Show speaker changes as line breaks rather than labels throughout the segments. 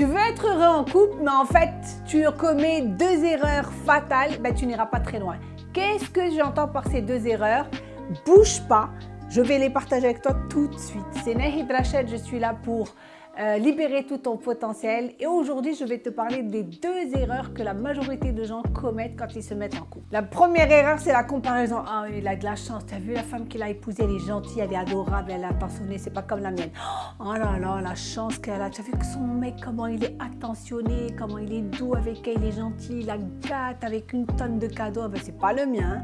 Tu veux être heureux en couple, mais en fait, tu commets deux erreurs fatales, ben, tu n'iras pas très loin. Qu'est-ce que j'entends par ces deux erreurs? Bouge pas, je vais les partager avec toi tout de suite. C'est Nahid Rachid, je suis là pour euh, libérer tout ton potentiel. Et aujourd'hui, je vais te parler des deux erreurs que la majorité de gens commettent quand ils se mettent en couple. La première erreur, c'est la comparaison. Ah, il a de la chance. Tu as vu la femme qu'il a épousée, elle est gentille, elle est adorable, elle est attentionnée, c'est pas comme la mienne. Oh là là, la chance qu'elle a. Tu as vu que son mec, comment il est attentionné, comment il est doux avec elle, il est gentil, il la gâte avec une tonne de cadeaux. Ben, c'est pas le mien.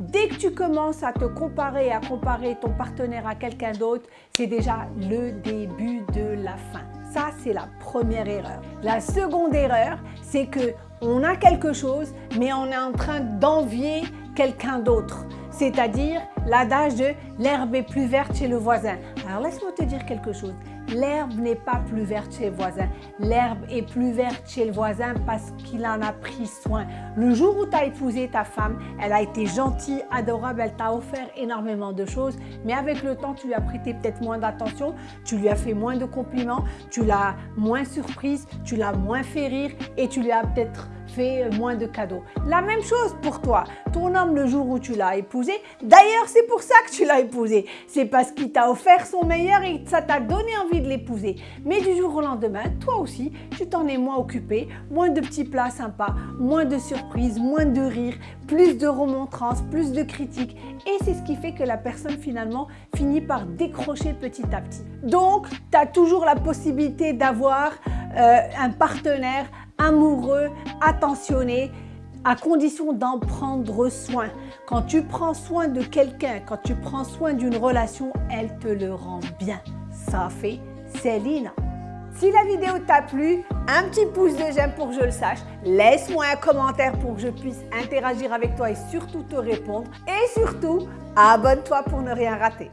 Dès que tu commences à te comparer, à comparer ton partenaire à quelqu'un d'autre, c'est déjà le début de la fin. Ça, c'est la première erreur. La seconde erreur, c'est que on a quelque chose, mais on est en train d'envier quelqu'un d'autre. C'est-à-dire l'adage de l'herbe est plus verte chez le voisin. Alors laisse-moi te dire quelque chose l'herbe n'est pas plus verte chez le voisin. L'herbe est plus verte chez le voisin parce qu'il en a pris soin. Le jour où tu as épousé ta femme, elle a été gentille, adorable, elle t'a offert énormément de choses, mais avec le temps, tu lui as prêté peut-être moins d'attention, tu lui as fait moins de compliments, tu l'as moins surprise, tu l'as moins fait rire et tu lui as peut-être moins de cadeaux. La même chose pour toi. Ton homme, le jour où tu l'as épousé, d'ailleurs, c'est pour ça que tu l'as épousé. C'est parce qu'il t'a offert son meilleur et ça t'a donné envie de l'épouser. Mais du jour au lendemain, toi aussi, tu t'en es moins occupé, moins de petits plats sympas, moins de surprises, moins de rires, plus de remontrances, plus de critiques. Et c'est ce qui fait que la personne finalement finit par décrocher petit à petit. Donc, tu as toujours la possibilité d'avoir euh, un partenaire amoureux, attentionné, à condition d'en prendre soin. Quand tu prends soin de quelqu'un, quand tu prends soin d'une relation, elle te le rend bien. Ça fait Céline. Si la vidéo t'a plu, un petit pouce de j'aime pour que je le sache. Laisse-moi un commentaire pour que je puisse interagir avec toi et surtout te répondre. Et surtout, abonne-toi pour ne rien rater.